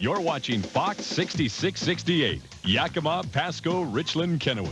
You're watching Fox 6668, Yakima, Pasco, Richland, Kennewick.